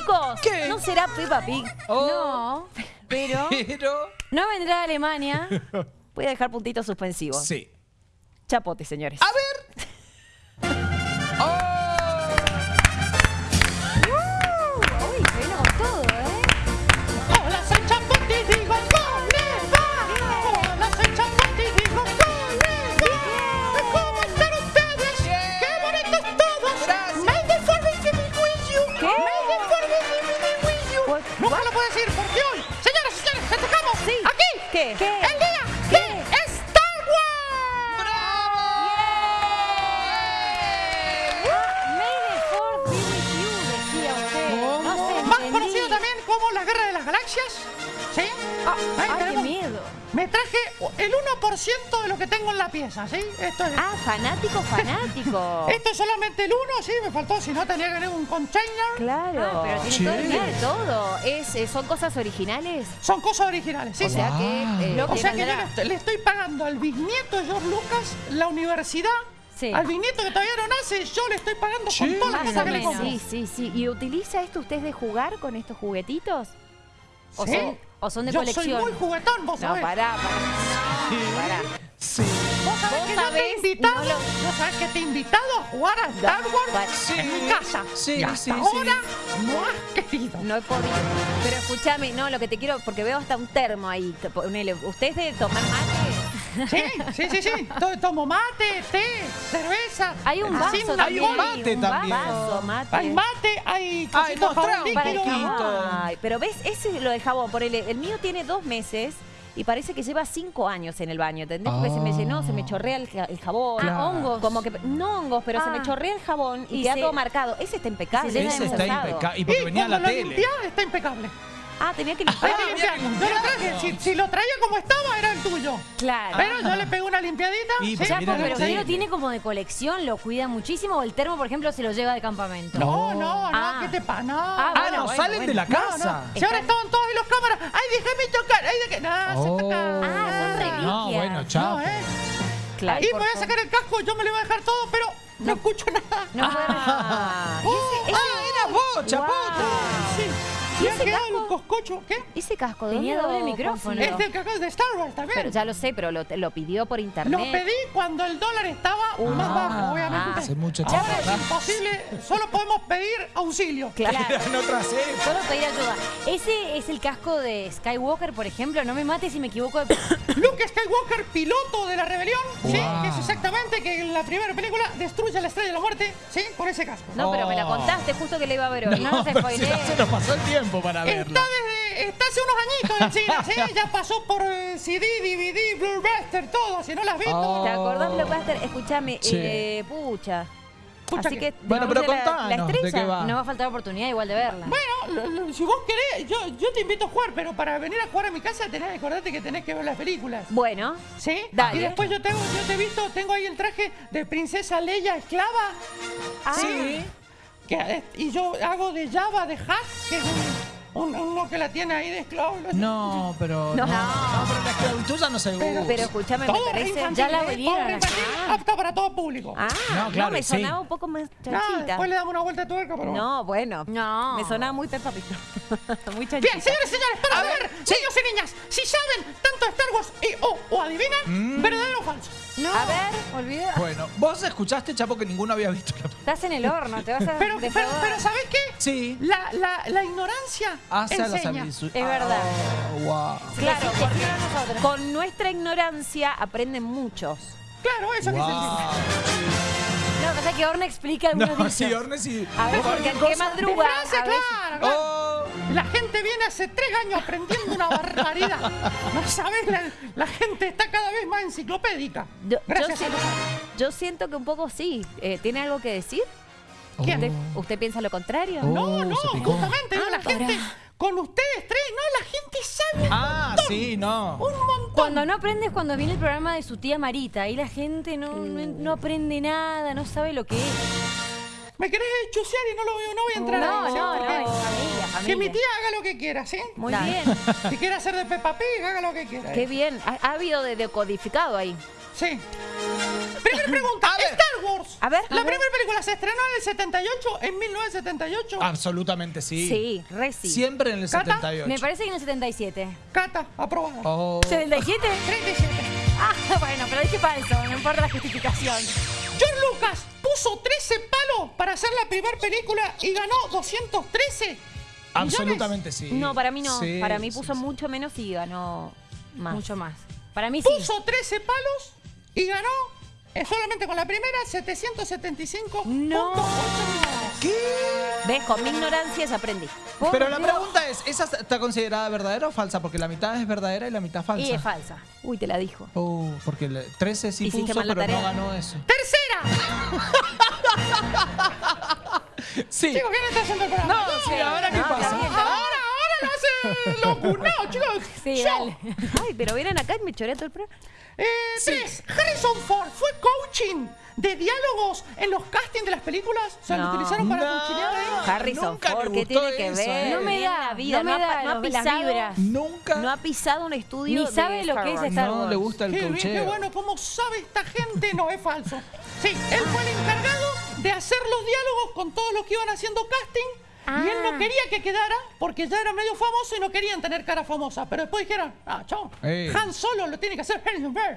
Chicos, ¿Qué? no será Peppa Pig. Oh. No, pero Pero. no vendrá de Alemania. Voy a dejar puntitos suspensivos. Sí. Chapote, señores. A ver. ¿Qué? ¿Qué? el día de Star Wars. May the fourth be with you, decía usted. No sé, Más conocido también como la Guerra de las Galaxias. ¿Sí? Ah, Ahí ay, qué miedo. Me traje el 1% de lo que tengo en la pieza, ¿sí? Esto es... Ah, fanático, fanático. Esto es solamente el 1, sí, me faltó, si no tenía que tener un container. Claro, Ah, pero Sí. tiene todo, tiene todo. Es, eh, ¿Son cosas originales? Son cosas originales, sí, O sí. sea que eh, Wow. O sea que yo le estoy, le estoy pagando al bisnieto de George Lucas la universidad. Sí. Al bisnieto que todavía no nace, yo le estoy pagando Sí. con todas las cosas que le compro. Sí, sí, sí. ¿Y utiliza esto usted de jugar con estos juguetitos? ¿O, Sí. son, o son de yo colección? soy muy juguetón, vos No, sabés. pará, pará. Pará. Sí. Vos sabés Vos que yo te sabés he invitado, no lo- vos sabés que te he invitado a jugar a Star Wars. Sí. en mi casa. Sí, y hasta sí, ahora no has querido. No he podido. Pero escúchame, no, lo que te quiero, porque veo hasta un termo ahí. ponele, ¿Usted es de tomar mate? Sí, sí, sí, sí. To- Tomo mate, té, cerveza. Hay un vaso Hay un mate también. vaso, mate. Hay mate, hay Ay, cositos Para el líquido. Ay, pero ves, ese es lo de jabón. Ponele, el mío tiene dos meses y parece que lleva cinco años en el baño. ¿Entendés? Porque se me llenó, se me chorrea el, ja- el jabón. Ah, hongos. Como que, no hongos, pero se me Ah. chorrea el jabón y, Y queda se- todo marcado. Ese está impecable. Ese está impecable. Y Y porque venía la lo tele. limpiás, está impecable. Ah, tenía que limpiar. que limpiarlo. Yo lo traje. Si, si lo traía como estaba, era el tuyo. Claro. Pero yo le pegué una limpiadita. Y, ¿sí? mira pero usted lo tiene como de colección, lo cuida muchísimo. O el termo, por ejemplo, se lo lleva de campamento. No, no, no, Ah. ¿qué te pasa? No. Ah, Ah, no, bueno, salen bueno. de la No, no. casa. Si ahora estaban todos ahí los cámaras. ¡Ay, déjame tocar! ¡Ay, déjame! No, Oh. se toca. Ah, son reliquias. No, bueno, chao. No, ¿eh? Claro. Y me voy a sacar el casco, yo me lo voy a dejar todo, pero no, escucho nada. No Ah, Oh, ese- Ah, era vos, chapote. sí. ¿Y ¿Y ha ese quedado casco? el coscocho? ¿Qué? ese casco Tenía ¿dónde doble micrófono. Este casco es de Star Wars también. Pero ya lo sé, pero lo, lo pidió por internet. Lo pedí cuando el dólar estaba más bajo, obviamente. Hace mucho Ahora tiempo es atrás. imposible, solo podemos pedir auxilio. Claro. En otras épocas. Solo pedir ayuda. Ese es el casco de Skywalker, por ejemplo. No me mates si me equivoco de... Luke Skywalker, piloto de la rebelión, ¿sí? Que es exactamente que en la primera película destruye la estrella de la muerte, ¿sí? Con ese casco. No, pero me la Oh. contaste justo que le iba a ver hoy. No, se, spoilees. se nos pasó el tiempo para verlo. Está, desde, está hace unos añitos en cine, ¿sí? Ya pasó por eh, CD, DVD, Blu-ray, todo. Si no las has visto, Oh. ¿Te acordás, Blockbuster? Escúchame, Sí. eh, pucha. Pucha Así que- que. Bueno, pero la- contanos, la, ¿de estrella. qué va? No va a faltar oportunidad igual de verla. Bueno, lo- lo- si vos querés, yo, yo te invito a jugar, pero para venir a jugar a mi casa tenés que acordarte que tenés que ver las películas. Bueno, ¿Sí? Dale. Y después yo, tengo, yo te he visto, tengo ahí el traje de princesa Leia esclava. Ah. Sí. Que, y yo hago de Java, de Hack, que es un, un- uno que la tiene ahí de esclavo. No, pero. No. No, no, pero la esclavitud ya no se usa. pero escúchame, me parece. ya la ¿eh? a infantil, sacar. apta para todo público. Ah, No, no, claro, me sí. sonaba un poco más No, chanchita. después le damos una vuelta de tuerca, pero. No, bueno. No. Me sonaba muy Peppa muy chanchita. Bien, señores señores, para ver, niños y niñas, si saben tanto de Star Wars y o, o adivinan, Mm. verdadero o falso. No, A ver. olvida. Bueno, vos escuchaste, Chapo, que ninguno había visto Estás en el horno, te vas a Pero, pero, pero ¿sabés qué? Sí. La, la, la ignorancia Hace a avisos. Es verdad. Oh, wow. Claro, Sí, porque sí, sí, nosotros. con nuestra ignorancia aprenden muchos. Claro, eso que se Wow. No, pasa que Orne explica algunos No, dichos. sí, Orne sí. A ver, ¿O porque el que madruga. Frase, a veces- claro, claro. Oh, La gente viene hace tres años aprendiendo una barbaridad. No sabes, la, la gente está cada vez más enciclopédica. Yo, Gracias a yo siento que un poco sí. Eh, ¿Tiene algo que decir? ¿Quién? ¿Usted, usted piensa lo contrario? Oh. No, no, justamente la Ah, pará. gente, con ustedes tres, no, la gente sabe Ah, sí, no. un montón. Cuando no aprende es cuando viene el programa de su tía Marita. Ahí la gente no, no, no aprende nada, no sabe lo que es. ¿Me querés chusear y no, lo, no voy a entrar No, no, no, Porque es familia, Que mi tía haga lo que quiera, ¿sí? Muy bien. Si quiere hacer de Peppa Pig, haga lo que quiera. Qué bien. Ha, ha habido de decodificado ahí. Sí. Primera pregunta. A ver. ¿Star Wars. A ver, La a ver. primera película se estrenó en el 78, en 1978. Absolutamente sí. Sí, re sí. Siempre en el Cata, 78. Me parece que en el 77. Cata, aprobada. Oh. ¿77? 37. Ah, bueno, pero dije falso, no importa la justificación. George Lucas puso 13 palos para hacer la primera película y ganó 213. Absolutamente sí. No, para mí no. Sí, para mí sí, puso sí. mucho menos y ganó más. Mucho más. Para mí sí. Puso 13 palos y ganó eh, solamente con la primera 775. No. ¿Qué? ¿Ves? Con mi ignorancia se aprendí. Por Pero la pregunta es, ¿esa está considerada verdadera o falsa? Porque la mitad es verdadera y la mitad falsa. Y es falsa. Uy, te la dijo. Oh, porque el 13 sí Hiciste puso, pero no ganó eso. Tercera. Sí. Chicos, ¿quién está haciendo el programa? No, sí, ¿ahora qué pasa? bien, Ahora, ahora lo hace locunado, chicos. Sí, Yo. dale. Ay, pero vienen acá y me choré todo el programa. Eh, Tres. Harrison Ford fue coaching de diálogos en los castings de las películas. O sea, lo No. utilizaron para No. coachear ahí. Harrison nunca Ford, ¿qué tiene que eso, ver? ¿eh? No me da, la vida, no me ha, da no ha las pisado, vibras. Nunca. no ha pisado un estudio Ni de sabe lo Star que es Wars. Star no Wars. le gusta el Qué bien, cocheo. qué bueno, ¿cómo sabe esta gente? No, es falso. Sí, él fue el encargado de hacer los diálogos con todos los que iban haciendo casting. Y él no Ah. quería que quedara porque ya era medio famoso y no querían tener cara famosa. Pero después dijeron, ah, chao, Ey. Han Solo lo tiene que hacer Harrison Ford.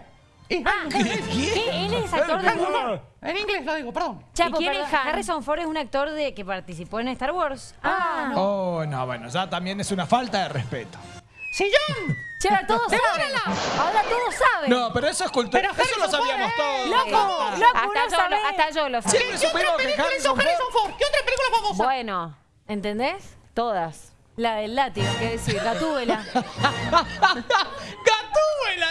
Y Ah, ¿qué? Él es actor de... Harrison Ford. En inglés lo digo, perdón. Chapo, ¿Y quién perdón, es Han? Harrison Ford es un actor de que participó en Star Wars. Ah, no. Oh, no, bueno, ya también es una falta de respeto. ¡Sillón! Che, ahora todos saben. Ahora todos saben. No, pero eso es cultura. Eso lo sabíamos Ford, todos. eh, Loco, Hasta, loco, yo no lo, hasta yo lo. Siempre ¿Qué otra película hizo Harrison Ford... Harrison Ford? ¿Qué otra película famosa? Bueno, ¿Entendés? todas. La del látigo, qué decir, Gatúbela. ¡Gatúbela,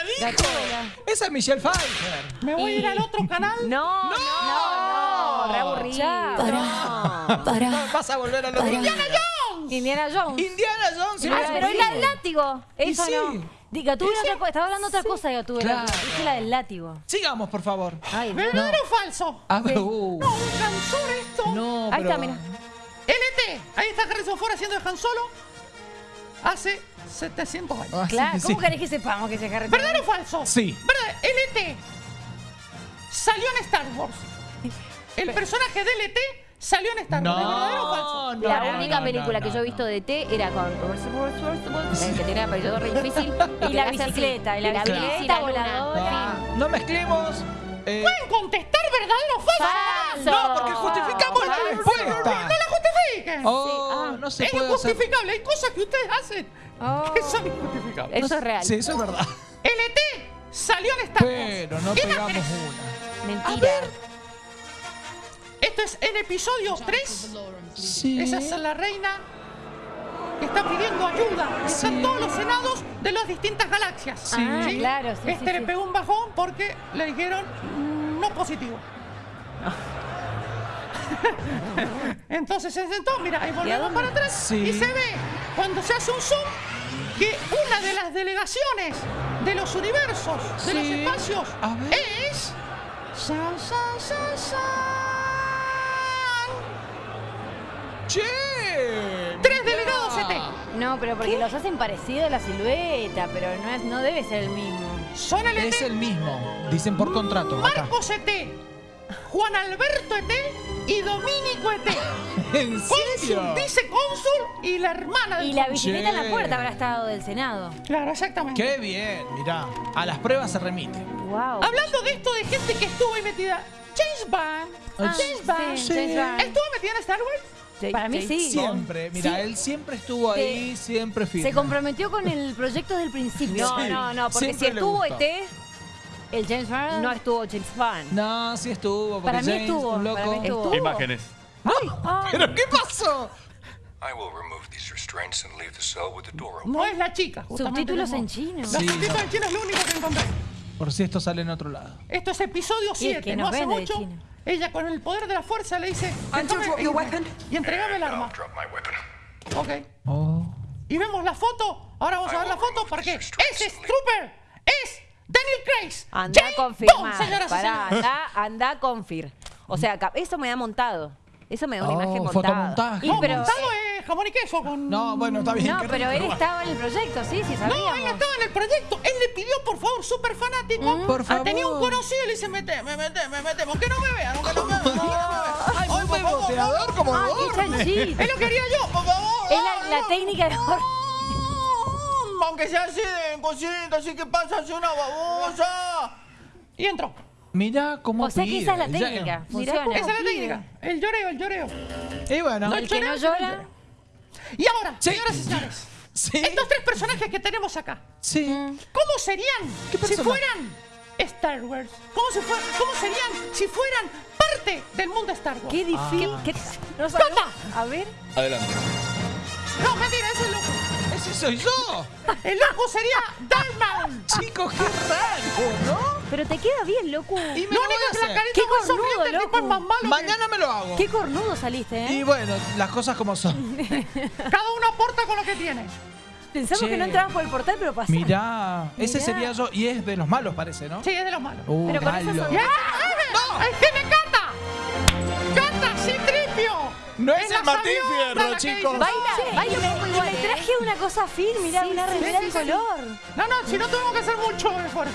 dijo! Gatúbela. Esa es Michelle Pfeiffer. Me voy a ir al otro canal. No, no, no, no, re aburrido. Chao. No. Vas a volver a los... ¡Indiana Jones! Indiana Jones. Indiana Jones. Ah, pero es la del látigo. Eso sí. no. Gatúbela otra cosa. Estaba hablando otra cosa de Gatúbela. Claro. Dije la del látigo. Sigamos, por favor. ¿Verdadero o falso? A ver, uh. No, me cansó esto. No, Ahí pero... está, mira. LT. Ahí está Harrison Ford haciendo de Han Solo. Hace 700 años. Ah, Claro, sí. ¿cómo querés que sepamos que se Harrison ¿Verdadero o falso? Sí. ¿Verdad? LT. Salió en Star Wars. El personaje de LT salió en Star Wars. ¿Es ¿Verdadero o falso? no, La no, única no, película no, que yo he no. visto de T era con el que tenía apellido re difícil. Y que la bicicleta, y la bici, bicicleta voladora. No, no mezclemos. eh, ¿Pueden contestar verdadero o falso? Falso. no, porque justificamos la Falso. respuesta. ¡No la justifiquen! Oh, ah. no se es puede hacer. injustificable. Hay cosas que ustedes hacen Oh. que son injustificables. Eso es real. Sí, eso es verdad. LT salió en Star Wars. Pero no pegamos Imágenes. una. Mentira. Esto es en episodio 3. Sí. Esa es la reina que está pidiendo ayuda. Están todos los senados de las distintas galaxias. Sí. Ah, claro, sí, Este sí, le sí. pegó un bajón porque le dijeron no positivo. Entonces se sentó, mira, ahí volvemos para atrás Sí. y se ve cuando se hace un zoom que una de las delegaciones de los universos, de los espacios, A ver. es. San, san, san, san. ¡Che! Tres delegados ET. No, pero porque los hacen parecido a la silueta, pero no, es, no debe ser el mismo. Son el Es el mismo. Dicen por contrato. Acá. Marcos ET, Juan Alberto ET y Domínico ET. ¿En serio? Cónsul, vicecónsul y la hermana del Y la cónsul. bicicleta en la puerta habrá estado del Senado. Claro, exactamente. Qué bien, mirá. A las pruebas se remite. Wow. Hablando de esto de gente que estuvo ahí metida, James Bond. Ah, James Bond. sí, James Bond. ¿Estuvo metida en Star Wars? Para mí sí. Siempre, mira, Sí. él siempre estuvo ahí, siempre firme. Se comprometió con el proyecto desde el principio. No, Sí, no, no, porque si siempre estuvo. ET, El James Bond. no estuvo James Bond. No, sí estuvo. Porque Para mí James, estuvo, un loco. para mí estuvo. ¿Estuvo? Imágenes. ¿Pero qué pasó? I will remove these restraints and leave the cell with the door open. No es la chica. justamente Subtítulos en chino. Los Sí, subtítulos no. en chino es lo único que encontré. Por si esto sale en otro lado. Esto es episodio 7, que no hace mucho. Ella con el poder de la fuerza le dice, "Déjame y entregame el arma. I'll drop my weapon. Ok. Oh. Y vemos la foto. Ahora vamos a ver la foto porque ese es Trooper. Es Daniel Craig. Anda a James confirmar. Señoras Pará, anda, anda a confir. O sea, eso me da montado. Eso me da una Oh, imagen montada. Y No, pero- montado es jamón y queso con... No, bueno, está bien. No, pero él estaba en el proyecto, sí, sí, sabíamos. No, él estaba en el proyecto. Él le pidió, por favor, súper fanático. Por Ah, Tenía un favor. conocido y le dice, meteme. Que no me vean, que no me vean. no, que no me vean. Ay, favor, beboteador como Ah, lo que haría yo, por favor. Es la, la técnica de. Mm, Aunque sea así de cosita, así que pasa así una babosa. Y entró. Mira cómo O sea que pide. esa es la Ya- técnica. Mirá cómo- Esa es la técnica. El lloreo, el lloreo. Y bueno. No, El que no llora. Y ahora, Sí. señoras y señores, Sí. estos tres personajes que tenemos acá, Sí. ¿cómo serían ¿Qué si persona- fueran Star Wars? ¿Cómo, se fue- ¿Cómo serían si fueran parte del mundo Star Wars? Qué difícil. Ah. qué- no sabemos. ¡Cata! A ver. Adelante. No, mentira, ese es soy yo. El loco sería Maul. Chicos, qué raro, ¿no? Pero te queda bien, loco. Y me Lo lo único es que la carita Qué más cornudo, tipo es loco. más malo que- Mañana me lo hago. Qué cornudo saliste, Y ¿eh? bueno, las cosas como son. Cada uno aporta con lo que tiene. Pensamos Che. que no entrabas por el portal, pero pasó. Mirá, ese Mirá. sería yo. Y es de los malos, parece, ¿no? Sí, es de los malos. Uh, Pero con malo. sonrisa- ¡Ya! ¡No! ¡Ahí tiene Cata! ¡Cata, sí, tripio! No es el Martín Fierro, chicos. Baila, Sí, baila me- un poco y igual. me Me traje traje una cosa fin, mirá, una remera sí. color. No, no, si no tuvimos que hacer mucho esfuerzo.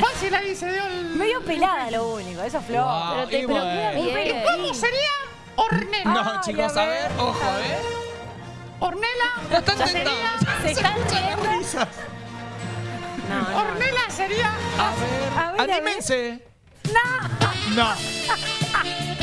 Fácil ahí se dio el... Medio pelada lo único, eso es flor. Wow, Pero te y pero queda bien. ¿cómo sería Ornella? No, chicos, a ver, ojo, ¿eh? Ornella Ya están tentados. Se están riendo. Risas. No, no. Ornella sería... A ver, A ver, a ver. anímense. No. No.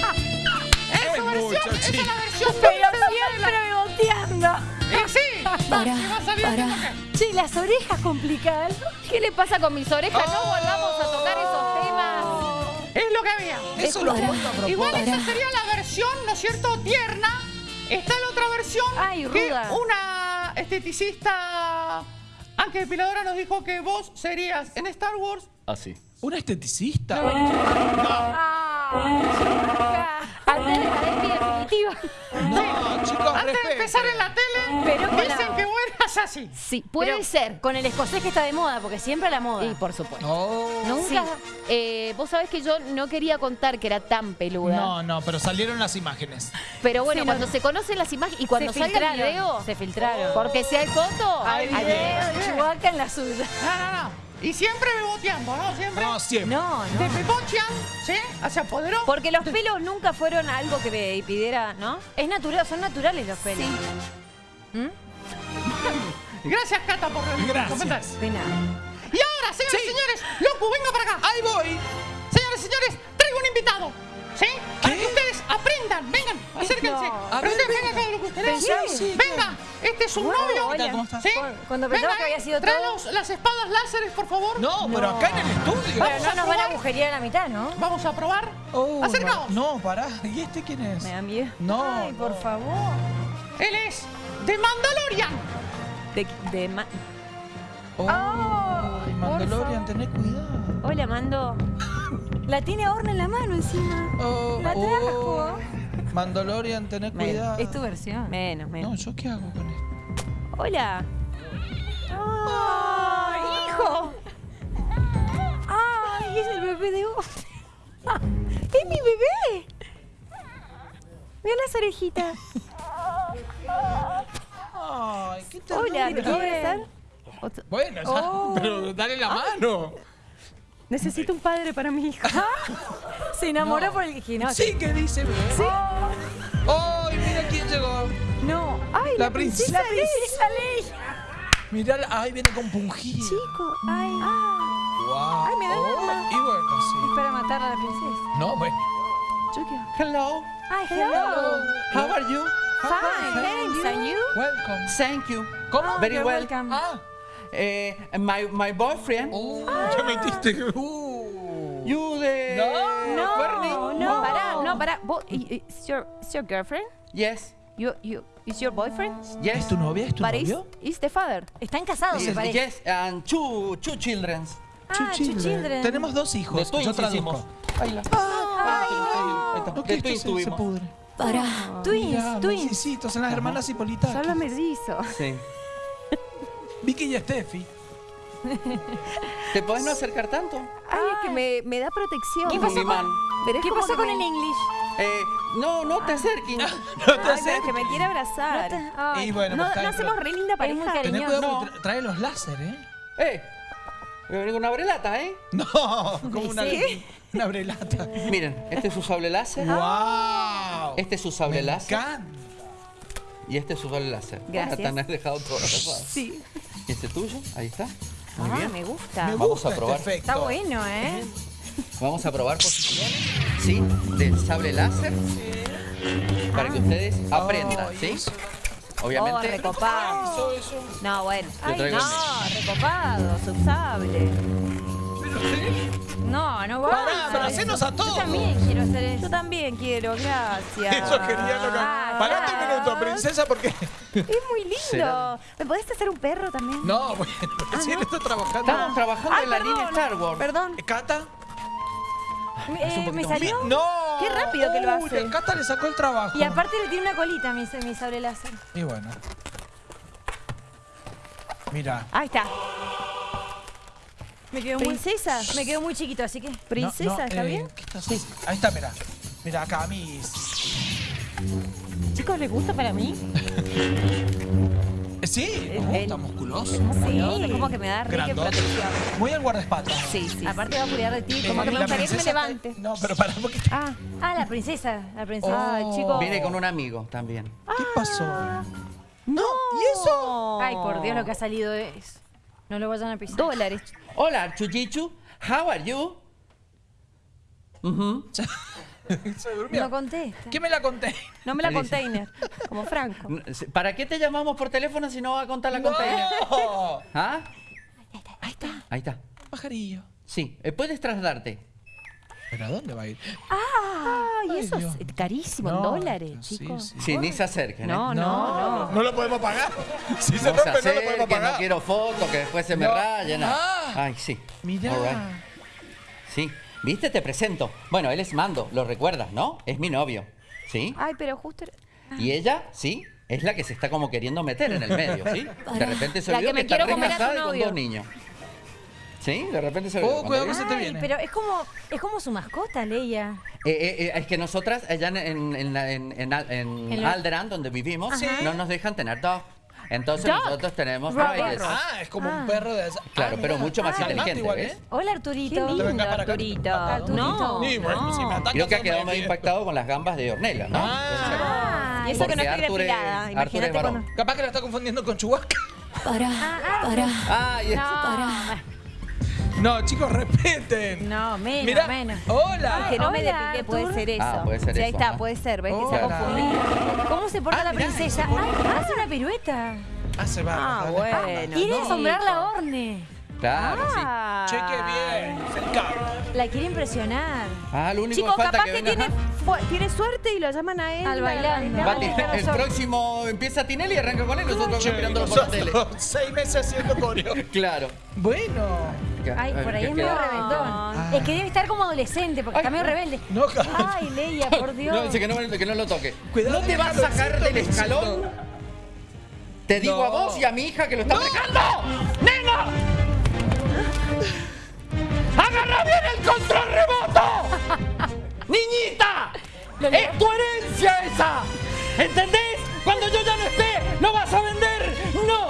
Es Es su versión, mucho, esa es la versión Pero siempre beboteando. Y sí, Para, a para. que- Che, las orejas complicadas. ¿Qué le pasa con mis orejas? No Oh. volvamos a tocar esos temas. Es lo que había. Eso lo a Igual esa sería la versión, ¿no es cierto?, tierna. Está la otra versión Ay, que ruda. una esteticista Ángel Piladora nos dijo que vos serías en Star Wars Así. ¿Un esteticista? Ah, Antes de la despi definitiva. No, chicos, antes de empezar en la tele. Pero con dicen la- que eras así. Sí, puede Pero ser. Con el escocés que está de moda, porque siempre a la moda. Y por supuesto. Oh. Nunca. eh, vos sabés que yo no quería contar que era tan peluda. No, no, pero salieron las imágenes. Pero bueno, Sí, no. cuando se conocen las imágenes y cuando se salga el filtraron. video. Se filtraron. Porque si hay foto, Hay video video. de Chewbacca en la suya. No, no, no. Y siempre beboteando, ¿no? Siempre. No, siempre. No, Te no. pepochean, ¿sí? Se apoderó. Porque los pelos nunca fueron algo que me pidiera, ¿no? Es natural, son naturales los pelos. Gracias, Cata, por el Gracias. De nada. Y ahora, señores y señores, Loco, venga para acá. Ahí voy. Señores y señores, traigo un invitado. ¿Sí? ¿Qué? Aprendan. Vengan, acérquense. No. A ver, venga. Ustedes. Sí, sí, venga, este es un novio. hola. ¿Cómo estás? ¿Sí? Cuando pensaba Venga, que había sido trae todo- las espadas láseres, por favor. No, pero acá en el estudio. Pero no a nos van a agujerear a la mitad, ¿no? Vamos a probar. Oh, Acercaos. No, no, pará. ¿Y este quién es? Me da miedo. No. Ay, por no. favor. Él es de Mandalorian. De, de ma- Oh, Mandalorian, tené cuidado. Hola, Mando. La tiene Orna en la mano encima. Oh, La trajo. oh. Mandalorian, tené Me- cuidado. Es tu versión. Menos, No, menos. ¿yo qué hago con esto? Hola. ¡Ay, hijo! ¡Ay, es el bebé de vos! ¡Es mi bebé! Mira las orejitas. Ay, qué Hola, ¿te puedo besar? Bueno, ya, Oh. pero dale la mano. Necesito un padre para mi hija. Se enamoró No. por el gimnasio. Sí, ¿qué dice? Sí. ¡Ay, mira quién llegó! No. Ay, La princesa. La princesa Leia. Mirá, la- ay, viene con pungido. chico. Ay. Wow. Ay, me da Oh, lástima. Y bueno, sí. Para matar a la princesa. No, bueno. Yo qué- Hello. Ay, hello. How are you? Fine, thanks. And you? Welcome. Thank you. ¿Cómo? Very You're well. welcome. Ah. Eh, my, my boyfriend. Oh, ya metiste. Uh. You the No, Bernie? no. Pará, no, pará. Is your, is your girlfriend? Yes. You, you, is your boyfriend? Yes. ¿Es tu novia? ¿Es tu But is, novio? is the father. Están casados, me Yes, parece. yes, and two, two children. Ah, Two children. children. Tenemos dos De hijos. twins Yo traduzco. Ahí la- no, De esto twins se, se tuvimos. pudre. Para. Twins, Mirá, twins. mellicitos, son las hermanas Hipolitas. Solo mellizos. Sí. Vicky y Steffi. ¿Te podés no acercar tanto? Ay, es que me, me da protección. ¿Qué pasó con- ¿Qué pasó con me- el English? Eh, no, no te acerques. No te Ay, pero es acerques. que me quiere abrazar. Ay, Y bueno, no, pues, no hacemos re linda Es muy pareja. Tené cariñoso. cuidado No. porque tra- trae los láser, ¿eh? Eh, voy a venir con una brelata, ¿eh? No, como una, una brelata. Miren, este es su sable láser. ¡Wow! Este es su sable Me láser. encanta. Y este es su sable láser. Gracias. Te han dejado todo. Sí. ¿Y este tuyo? Ahí está. Muy Ah, bien. me gusta. Me Vamos gusta a probar. Este efecto. Está bueno, ¿eh? Vamos a probar posiciones, ¿sí? Del sable láser. Para que ustedes aprendan, Ay, ¿sí? eso. Oh, Obviamente. recopado. Eso, eso. No, bueno. Traigo no, recopado, subsable. No, no va. Pará, pero hacenos a todos. Yo también quiero hacer eso. Yo también quiero, gracias. Eso quería lo que... Ah, Parate un minuto, princesa, porque... Es muy lindo. Será. ¿Me podés hacer un perro también? No, bueno, recién estoy trabajando. Estamos trabajando en la línea Star Wars. Perdón. ¿Cata? Me, eh, me salió. No. Qué rápido que lo Uy, hace. Cata le sacó el trabajo. Y aparte le tiene una colita a mi, mi sable láser. Y bueno. Mira. Ahí está. Me quedó muy, Princesa. me quedó muy chiquito, así que. Princesa, No, no, ¿está eh, bien? ¿qué estás haciendo? Ahí está, mira. Mira acá, mis. Chicos, ¿les gusta para mí? Eh, Sí, el- está musculoso. Sí. Es como que me da Grandote. protección. Muy al guardaespaldas. Sí, sí. Aparte va a cuidar de ti. Eh, Como que me la gustaría que me princesa levante. te- No, pero para un poquito. Ah, Ah, la princesa. La princesa. Oh. chicos. Viene con un amigo también. ¿Qué pasó? No. ¿Y eso? Ay, por Dios, lo que ha salido es. No lo vayan a pisar. Dólares. Hola, Chuchichu. How are you? Ujú. Se durmió. No contesta. ¿Qué me la conté? No me la ¿Qué dice? container. Como Franco. ¿Para qué te llamamos por teléfono si no va a contar la container? No. ¿Ah? Ahí está. Ahí está. Pajarillo. Sí, eh, puedes trasladarte. ¿Pero a dónde va a ir? Ah, y Ay, eso Dios. es carísimo en No, dólares, sí, chicos. sí. Sí, ni se acerquen. ¿eh? No, no, no. No lo podemos pagar. Si se No se rompe, no lo podemos acerquen, no pagar. quiero fotos, que después se me No. rayen. Ah. Ay, sí. Mirá. All right. Sí. ¿Viste? Te presento. Bueno, él es Mando, lo recuerdas, ¿no? Es mi novio. ¿Sí? Ay, pero justo. Y ella, sí, es la que se está como queriendo meter en el medio, ¿sí? De repente se La olvidó que me está quiero re comer a tu casada y con novio. dos niños. ¿Sí? De repente se olvidó. Oh, cuidado que se te Ay, viene. pero es como, es como su mascota, Leia. Eh, eh, eh, es que nosotras, allá en, en, en, la- en- en Al- en En la- Alderan, donde vivimos, Sí. no nos dejan tener dog. Entonces Dog. nosotros tenemos riders. Ah, es como Ah. un perro de... Claro, Ah, pero mucho más Ah, inteligente, igual, ¿ves? Hola, Qué Arturito. te lindo, venga para acá. Arturito. Arturito. No, Sí, bueno, si me no. ataca, Creo que ha quedado más viene. impactado con las gambas de Ornella, ¿no? Ah, Y eso que Porque no estoy Arthur es- depilada. Arthur es Imagínate varón. cuando. Capaz que la está confundiendo con Chihuahua. Ah, y- no, No, chicos, respeten. no, menos, Mira, menos. hola. Que no me Hola, depilé, puede ser eso. Ah, puede ser Sí, ahí eso, está, ajá. puede ser. ¿Ves que se ha Hola. confundido? ¿Cómo se porta Ah, la mirá, princesa? se pone- Ah, hace una pirueta. Ah, se va. Ah, dale. bueno. Quiere no. asombrar la Orne. Claro, sí. Ah. Che, qué bien. Se encanta. La quiere impresionar. Ah, lo único Chicos, que falta capaz que, que, tiene, tiene suerte y lo llaman a él. Al bailando. Va el próximo empieza Tinelli y arranca con él, nosotros Che, acá mirándolo por la tele. seis meses haciendo coreo. Claro. Bueno. Ay, por ahí ¿Qué es medio rebeldón. Ah. Es que debe estar como adolescente, porque Ay, está medio no. rebelde. No, Ay, Leia, por Dios. No, dice que no, que no lo toque. Cuidado ¿No te vas a sacar del escalón? Te digo No. a vos y a mi hija que lo está aplicando. ¡Agarra bien el control remoto! ¡Niñita! ¡Es tu herencia esa! ¿Entendés? Cuando yo ya no esté, no vas a vender. ¡No!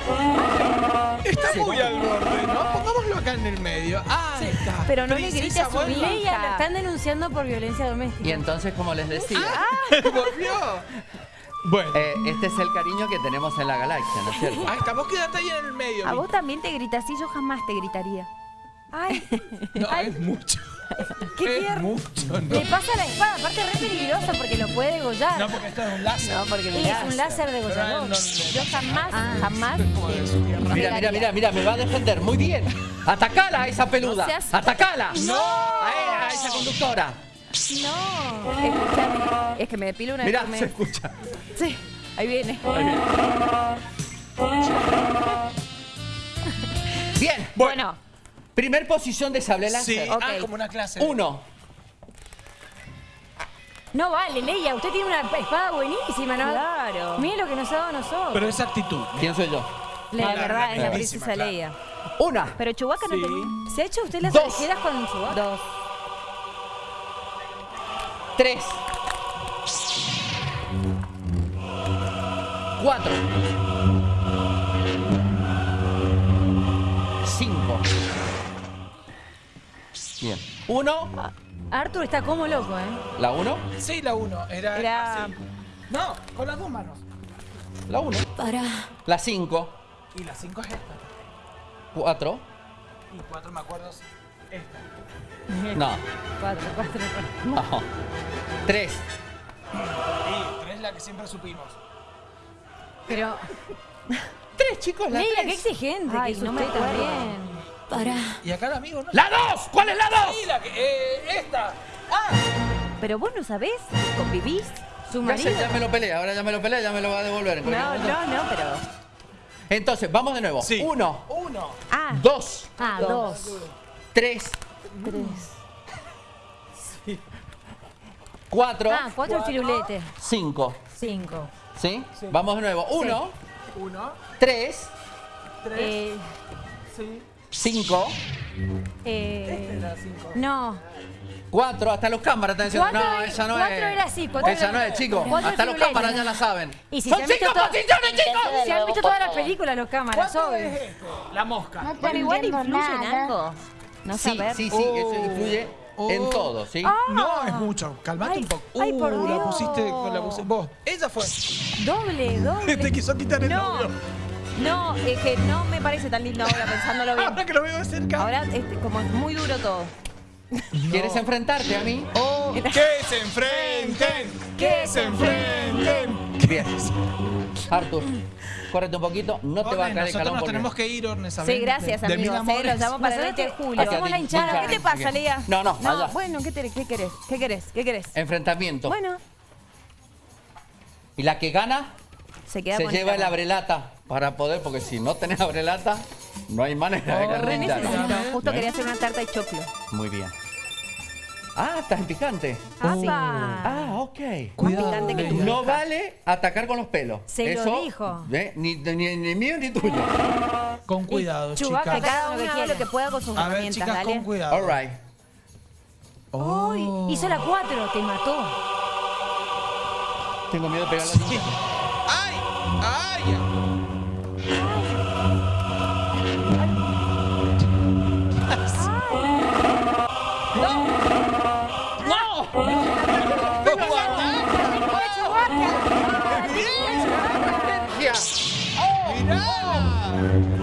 Está muy al borde, ¿no? Pongámoslo acá en el medio. Ah, está. Pero no le grites a su vuelva. Leia, la están denunciando por violencia Y doméstica. entonces, como les decía, Volvió. Bueno. eh, este es el cariño que tenemos en la galaxia, ¿no es cierto? Ahí está, vos quedate ahí en el medio. A Mi- vos también te gritas así, yo jamás te gritaría. Ay, No, es mucho. qué es mucho, ¿no? Le pasa la espada, aparte es re peligroso porque lo puede degollar. No, porque esto es un láser. No, porque Sí, es un láser degollador. No, no, Yo jamás, jamás. Mira, mira, mira, mira, me va a defender. Muy bien. Atacala a esa peluda. No seas- Atacala. No. A, ella, a esa conductora. No. Escúchame. Es que me depilo una vez Mira, se escucha. Sí, ahí viene. Bien. Bueno, Primer posición de sable láser. Sí, ah, okay. ah, como una clase. Uno. No vale, Leia, usted tiene una espada buenísima, ¿no? Claro. Mire lo que nos ha dado a nosotros. Pero esa actitud. ¿Quién soy yo? La, verdad, es la princesa claro. Leia. Una. Pero Chewbacca sí. no te... ¿Se ha hecho usted las orejeras con Chewbacca? Dos. Tres. Cuatro. Bien. Uno. Arthur está como loco, ¿eh? La uno. Sí, la 1. Era, Era- así. No, con las dos manos. La uno. Para. La cinco. Y la 5 es esta. Cuatro. Y 4 me acuerdo. es Esta. No. Cuatro, cuatro, cuatro. no. Tres. Y 3 es la que siempre supimos. Pero. Tres, chicos. La Leila, qué tres. exigente. Ay, que no no me me acuerdo. también. Para. Y acá el amigo, ¿no? ¡La dos! ¿Cuál es la dos? Sí, la que. Eh, esta. Ah, Pero vos no sabés, convivís. Su Ya, sé, marido. ya me lo pelea, ahora ya me lo pelea, ya me lo va a devolver. en No, momento. no, no, pero. Entonces, vamos de nuevo. Sí. Uno, 1. Ah, dos, Ah, dos. tres, tres. cuatro, Ah, cuatro firuletes. cinco. Cinco. ¿Sí? Vamos de nuevo. Uno, 1, tres, 3, Eh, sí. Cinco, eh, 5. no. cuatro. Hasta los cámaras están diciendo, Cuatro no, era- esa no cuatro es. era así, cuatro esa era- no es, chicos. cuatro Hasta los cámaras ya la saben. Y si ¡Son se han visto cinco posiciones, chicos! Se han visto todas las películas los cámaras, ¿Cuánto obvio. es este? La mosca. Pero igual influye en algo. No Sí, saber. sí, sí, eso influye en Oh. todo, ¿sí? No, es mucho. Calmate Ay, un poco. ay, por uh, la Dios. pusiste con la pusiste. Vos. Ella fue. Doble, doble. Te quiso quitar el No, novio. No, es que no me parece tan lindo ahora pensándolo bien. Ahora que lo veo de cerca. Ahora, este, como es muy duro todo. ¿Quieres enfrentarte a mí? Oh, que se enfrenten. Que se enfrenten. Bien. Artur, córrete un poquito, no te va a caer el nosotros calón nos tenemos que ir, Orne, Sí, ¿sabes? gracias, De- de amigos. mil eh, Los amores. llamo para el Nosotros 20 de julio. hacemos la hinchada. ¿Qué te pasa, Lea? No, no, allá. bueno, ¿qué, te- qué querés? ¿Qué querés? ¿Qué querés? Enfrentamiento. Bueno, Y la que gana se queda se lleva el abrelata para poder, porque si no tenés abrelata, no hay manera de que Re rinda. necesito. Justo ¿Eh? quería hacer una tarta de choclo. Muy bien. Ah, estás en picante. ¡Apa! Ah, ok. Cuidado. picante que Leila. No vale atacar con los pelos. Se lo Eso, dijo. ¿eh? Ni, ni, ni mío ni tuyo. Con cuidado, chicas. cada Lo uno haga lo que pueda con sus A ver, herramientas, chicas, dale. con cuidado. All right. Oh. Uy, hizo la cuatro, te mató. Tengo miedo de pegar la tinta.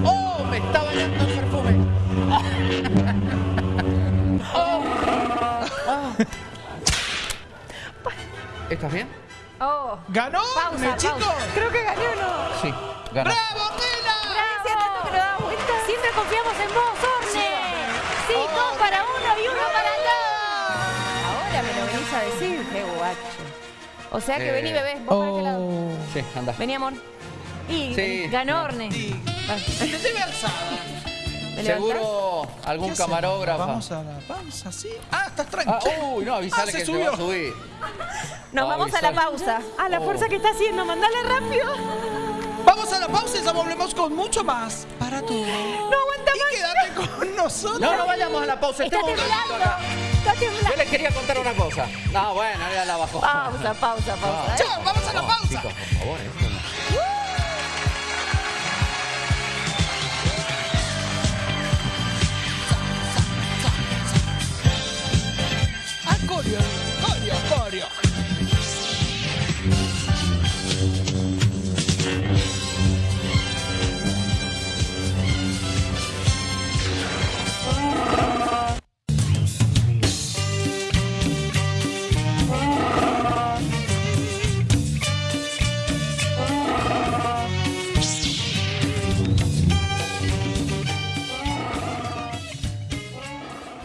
¡Oh! ¡Oh! Me está bañando el perfume. ¡Oh! Ah. ¿Estás bien? Oh. ¿Ganó? Pausa, ¿Me, pausa. chicos? Creo que gané o no. Sí, gana. ¡Bravo, Mela! Hacía tanto que no daba vuelta. Siempre confiamos en vos, Orne. Sí, dos para uno y uno para dos. Ahora me lo venís a decir. Qué guacho. O sea que Eh. vení, bebé. Vos para este lado. Oh. Sí, anda. Vení, amor. Y Sí. ganó Orne. Sí. Seguro algún camarógrafo. Vamos a la pausa, ¿sí? Ah, estás Ah, tranquilo. uy, no, avisale Ah, se que se va a subió. subir. Nos vamos a la pausa. A la Oh. fuerza que está haciendo, mandala rápido. Vamos a la pausa y ya volvemos con mucho más para tú. No aguanta Y quédate con nosotros. No, no vayamos a la pausa. Está Estamos un ratito temblando. acá. Está temblando. Yo les quería contar una cosa. No, bueno, ya la bajó. Pausa, pausa, pausa. Chao, vamos a la pausa. Chicos, por favor, esto Corio, corio.